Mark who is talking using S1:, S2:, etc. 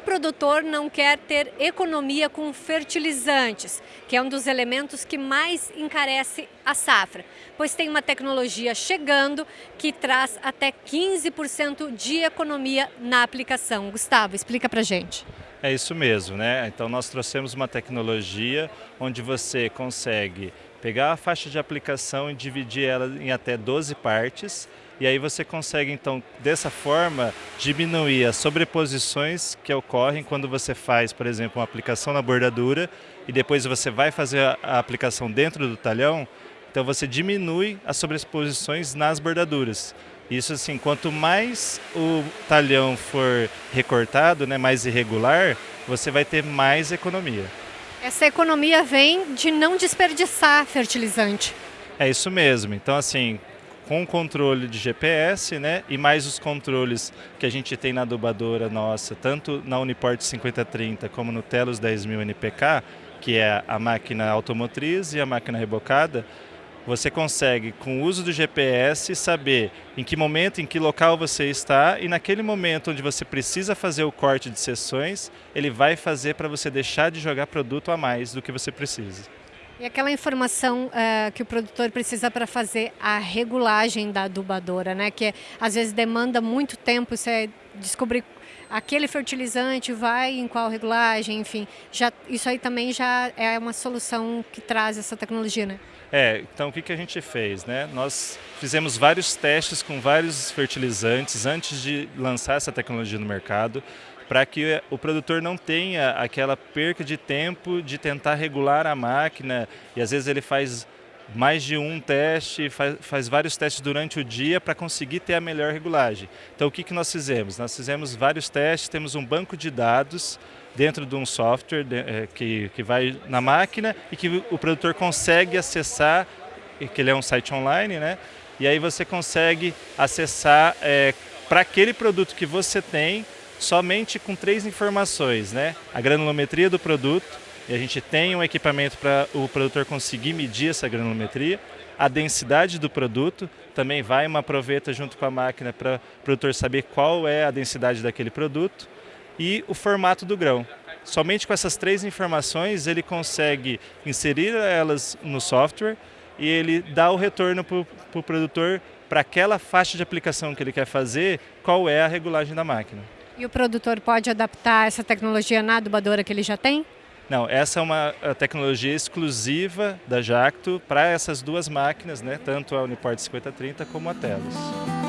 S1: produtor não quer ter economia com fertilizantes, que é um dos elementos que mais encarece a safra, pois tem uma tecnologia chegando que traz até 15% de economia na aplicação. Gustavo, explica pra gente.
S2: É isso mesmo, né? Então nós trouxemos uma tecnologia onde você consegue pegar a faixa de aplicação e dividir ela em até 12 partes e aí você consegue então dessa forma diminuir as sobreposições que ocorrem quando você faz, por exemplo, uma aplicação na bordadura e depois você vai fazer a aplicação dentro do talhão, então você diminui as sobreposições nas bordaduras. Isso assim, quanto mais o talhão for recortado, né, mais irregular, você vai ter mais economia.
S1: Essa economia vem de não desperdiçar fertilizante.
S2: É isso mesmo. Então, assim, com o controle de GPS, né, e mais os controles que a gente tem na adubadora nossa, tanto na Uniport 5030 como no Telos 10000 NPK, que é a máquina automotriz e a máquina rebocada, você consegue, com o uso do GPS, saber em que momento, em que local você está e naquele momento onde você precisa fazer o corte de sessões, ele vai fazer para você deixar de jogar produto a mais do que você precisa.
S1: E aquela informação uh, que o produtor precisa para fazer a regulagem da adubadora, né? Que às vezes demanda muito tempo você descobrir aquele fertilizante vai em qual regulagem, enfim. Já, isso aí também já é uma solução que traz essa tecnologia, né?
S2: É, então o que, que a gente fez? Né? Nós fizemos vários testes com vários fertilizantes antes de lançar essa tecnologia no mercado, para que o produtor não tenha aquela perca de tempo de tentar regular a máquina e às vezes ele faz mais de um teste, faz, faz vários testes durante o dia para conseguir ter a melhor regulagem. Então o que, que nós fizemos? Nós fizemos vários testes, temos um banco de dados dentro de um software é, que, que vai na máquina e que o produtor consegue acessar, que ele é um site online, né? E aí você consegue acessar é, para aquele produto que você tem somente com três informações, né? A granulometria do produto, e a gente tem um equipamento para o produtor conseguir medir essa granulometria, a densidade do produto, também vai uma proveta junto com a máquina para o produtor saber qual é a densidade daquele produto, e o formato do grão. Somente com essas três informações ele consegue inserir elas no software e ele dá o retorno para o pro produtor para aquela faixa de aplicação que ele quer fazer, qual é a regulagem da máquina.
S1: E o produtor pode adaptar essa tecnologia na adubadora que ele já tem?
S2: Não, essa é uma tecnologia exclusiva da Jacto para essas duas máquinas, né? tanto a Uniport 5030 como a Telos.